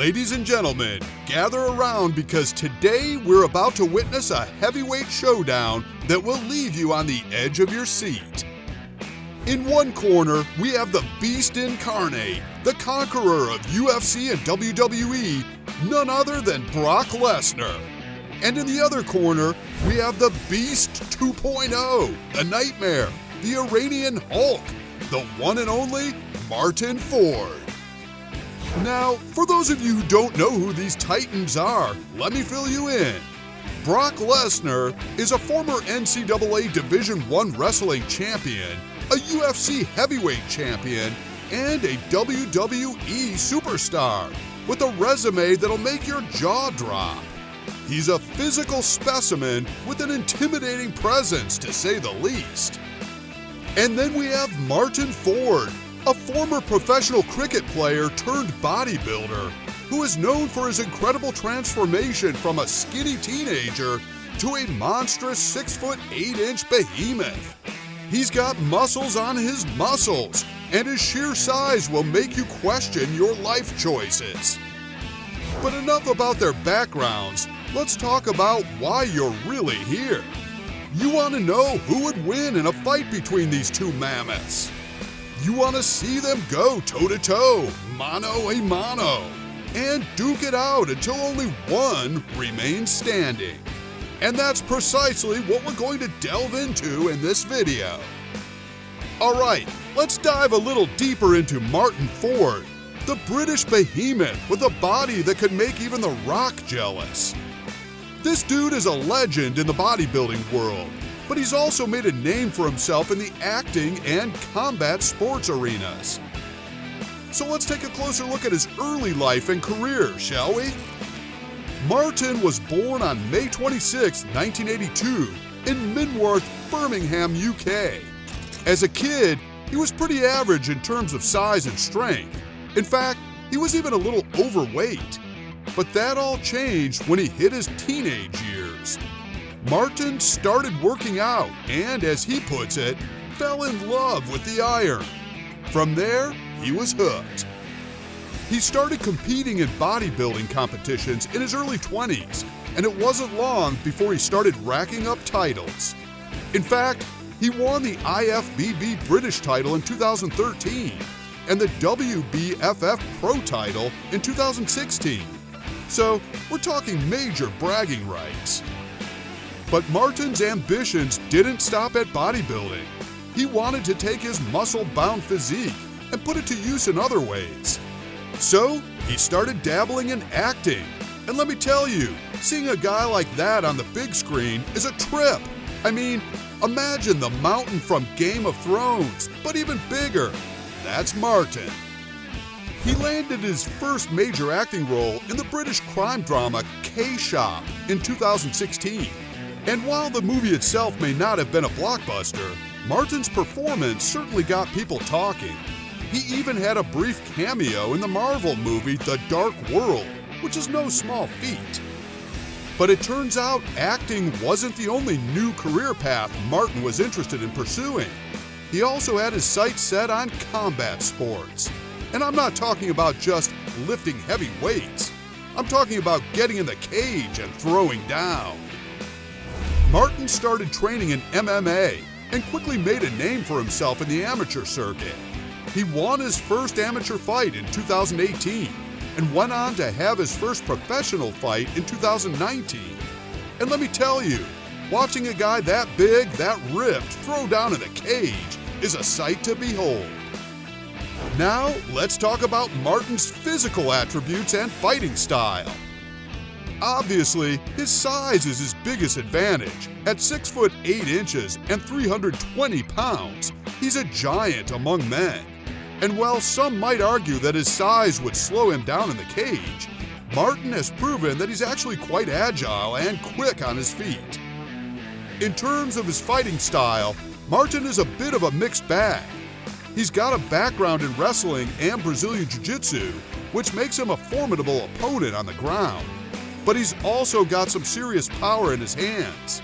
Ladies and gentlemen, gather around because today we're about to witness a heavyweight showdown that will leave you on the edge of your seat. In one corner, we have the Beast Incarnate, the conqueror of UFC and WWE, none other than Brock Lesnar. And in the other corner, we have the Beast 2.0, the Nightmare, the Iranian Hulk, the one and only Martin Ford. Now, for those of you who don't know who these titans are, let me fill you in. Brock Lesnar is a former NCAA Division I wrestling champion, a UFC heavyweight champion, and a WWE superstar with a resume that'll make your jaw drop. He's a physical specimen with an intimidating presence, to say the least. And then we have Martin Ford, a former professional cricket player turned bodybuilder who is known for his incredible transformation from a skinny teenager to a monstrous 6 foot 8 inch behemoth. He's got muscles on his muscles, and his sheer size will make you question your life choices. But enough about their backgrounds, let's talk about why you're really here. You want to know who would win in a fight between these two mammoths. You want to see them go toe to toe, mano a mano, and duke it out until only one remains standing. And that's precisely what we're going to delve into in this video. Alright, let's dive a little deeper into Martin Ford, the British behemoth with a body that could make even The Rock jealous. This dude is a legend in the bodybuilding world, but he's also made a name for himself in the acting and combat sports arenas. So let's take a closer look at his early life and career, shall we? Martin was born on May 26, 1982, in Minworth, Birmingham, UK. As a kid, he was pretty average in terms of size and strength. In fact, he was even a little overweight. But that all changed when he hit his teenage years. Martin started working out and, as he puts it, fell in love with the iron. From there, he was hooked. He started competing in bodybuilding competitions in his early 20s, and it wasn't long before he started racking up titles. In fact, he won the IFBB British title in 2013 and the WBFF Pro title in 2016. So, we're talking major bragging rights. But Martin's ambitions didn't stop at bodybuilding. He wanted to take his muscle bound physique and put it to use in other ways. So, he started dabbling in acting. And let me tell you, seeing a guy like that on the big screen is a trip. I mean, imagine the mountain from Game of Thrones, but even bigger. That's Martin. He landed his first major acting role in the British crime drama K-Shop in 2016. And while the movie itself may not have been a blockbuster, Martin's performance certainly got people talking. He even had a brief cameo in the Marvel movie The Dark World, which is no small feat. But it turns out acting wasn't the only new career path Martin was interested in pursuing. He also had his sights set on combat sports. And I'm not talking about just lifting heavy weights. I'm talking about getting in the cage and throwing down. Martin started training in MMA and quickly made a name for himself in the amateur circuit. He won his first amateur fight in 2018 and went on to have his first professional fight in 2019. And let me tell you, watching a guy that big, that ripped, throw down in a cage is a sight to behold. Now, let's talk about Martin's physical attributes and fighting style. Obviously, his size is his biggest advantage. At 6 foot 8 inches and 320 pounds, he's a giant among men. And while some might argue that his size would slow him down in the cage, Martin has proven that he's actually quite agile and quick on his feet. In terms of his fighting style, Martin is a bit of a mixed bag. He's got a background in wrestling and Brazilian Jiu Jitsu, which makes him a formidable opponent on the ground but he's also got some serious power in his hands.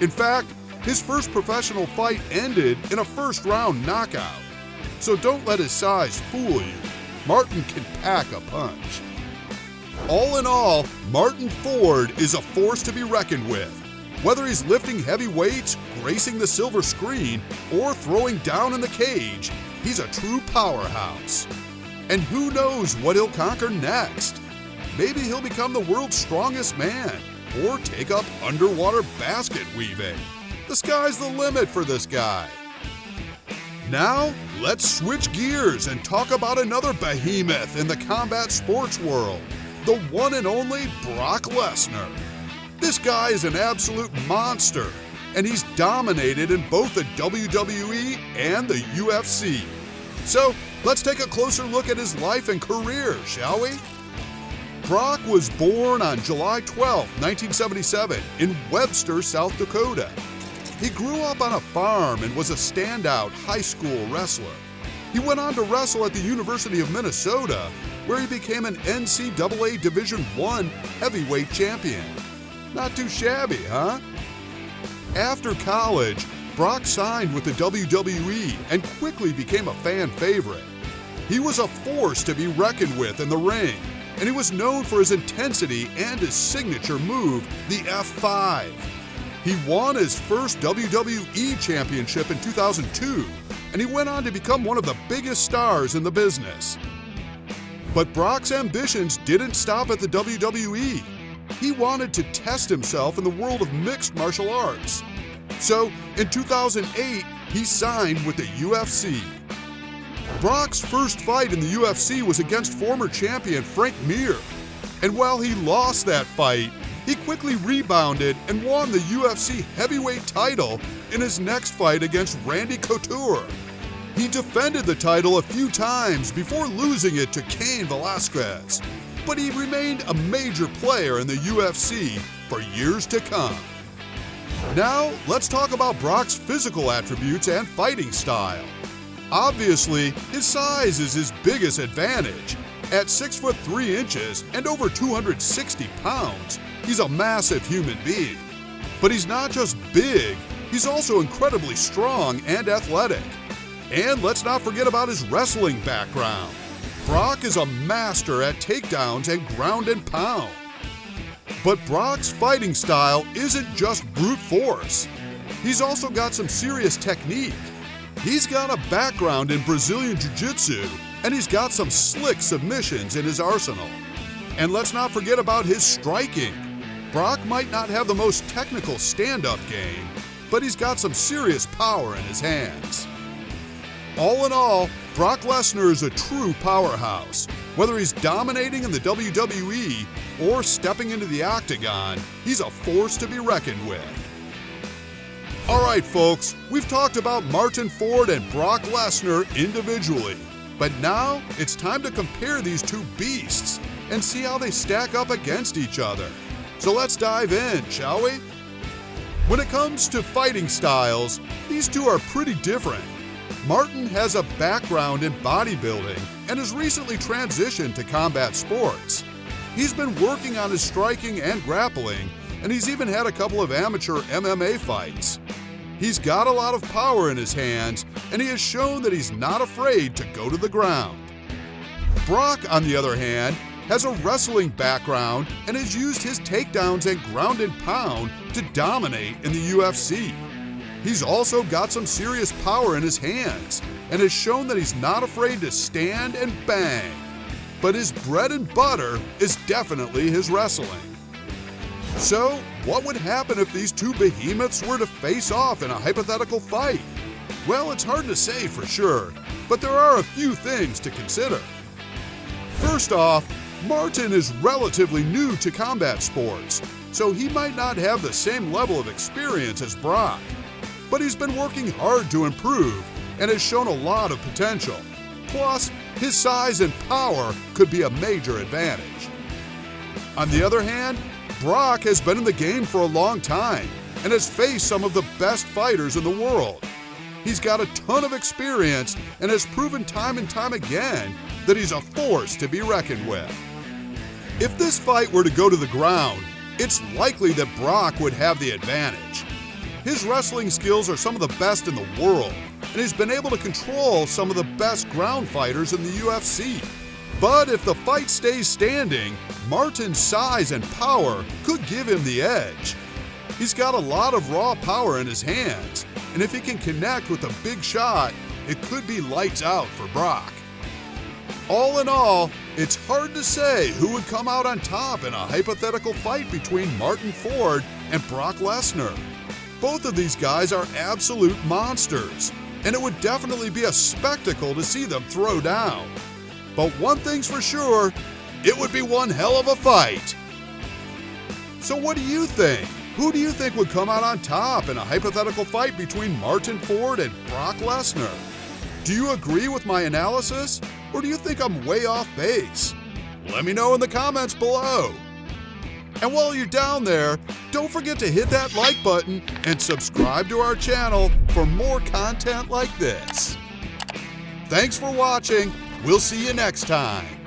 In fact, his first professional fight ended in a first round knockout. So don't let his size fool you. Martin can pack a punch. All in all, Martin Ford is a force to be reckoned with. Whether he's lifting heavy weights, gracing the silver screen, or throwing down in the cage, he's a true powerhouse. And who knows what he'll conquer next? Maybe he'll become the world's strongest man, or take up underwater basket weaving. The sky's the limit for this guy. Now, let's switch gears and talk about another behemoth in the combat sports world the one and only Brock Lesnar. This guy is an absolute monster, and he's dominated in both the WWE and the UFC. So, let's take a closer look at his life and career, shall we? Brock was born on July 12, 1977, in Webster, South Dakota. He grew up on a farm and was a standout high school wrestler. He went on to wrestle at the University of Minnesota, where he became an NCAA Division I heavyweight champion. Not too shabby, huh? After college, Brock signed with the WWE and quickly became a fan favorite. He was a force to be reckoned with in the ring, and he was known for his intensity and his signature move, the F5. He won his first WWE Championship in 2002, and he went on to become one of the biggest stars in the business. But Brock's ambitions didn't stop at the WWE. He wanted to test himself in the world of mixed martial arts. So, in 2008, he signed with the UFC. Brock's first fight in the UFC was against former champion Frank Mir. And while he lost that fight, he quickly rebounded and won the UFC heavyweight title in his next fight against Randy Couture. He defended the title a few times before losing it to Cain Velasquez, but he remained a major player in the UFC for years to come. Now, let's talk about Brock's physical attributes and fighting style. Obviously, his size is his biggest advantage. At 6 foot 3 inches and over 260 pounds, he's a massive human being. But he's not just big, he's also incredibly strong and athletic. And let's not forget about his wrestling background. Brock is a master at takedowns and ground and pound. But Brock's fighting style isn't just brute force. He's also got some serious technique. He's got a background in Brazilian Jiu-Jitsu, and he's got some slick submissions in his arsenal. And let's not forget about his striking. Brock might not have the most technical stand-up game, but he's got some serious power in his hands. All in all, Brock Lesnar is a true powerhouse. Whether he's dominating in the WWE or stepping into the octagon, he's a force to be reckoned with. All right, folks, we've talked about Martin Ford and Brock Lesnar individually, but now it's time to compare these two beasts and see how they stack up against each other. So let's dive in, shall we? When it comes to fighting styles, these two are pretty different. Martin has a background in bodybuilding and has recently transitioned to combat sports. He's been working on his striking and grappling, and he's even had a couple of amateur MMA fights. He's got a lot of power in his hands, and he has shown that he's not afraid to go to the ground. Brock, on the other hand, has a wrestling background and has used his takedowns and ground and pound to dominate in the UFC. He's also got some serious power in his hands and has shown that he's not afraid to stand and bang. But his bread and butter is definitely his wrestling. So, what would happen if these two behemoths were to face off in a hypothetical fight? Well, it's hard to say for sure, but there are a few things to consider. First off, Martin is relatively new to combat sports, so he might not have the same level of experience as Brock but he's been working hard to improve and has shown a lot of potential. Plus, his size and power could be a major advantage. On the other hand, Brock has been in the game for a long time and has faced some of the best fighters in the world. He's got a ton of experience and has proven time and time again that he's a force to be reckoned with. If this fight were to go to the ground, it's likely that Brock would have the advantage. His wrestling skills are some of the best in the world, and he's been able to control some of the best ground fighters in the UFC. But if the fight stays standing, Martin's size and power could give him the edge. He's got a lot of raw power in his hands, and if he can connect with a big shot, it could be lights out for Brock. All in all, it's hard to say who would come out on top in a hypothetical fight between Martin Ford and Brock Lesnar. Both of these guys are absolute monsters, and it would definitely be a spectacle to see them throw down. But one thing's for sure, it would be one hell of a fight. So what do you think? Who do you think would come out on top in a hypothetical fight between Martin Ford and Brock Lesnar? Do you agree with my analysis, or do you think I'm way off base? Let me know in the comments below. And while you're down there, don't forget to hit that like button and subscribe to our channel for more content like this. Thanks for watching. We'll see you next time.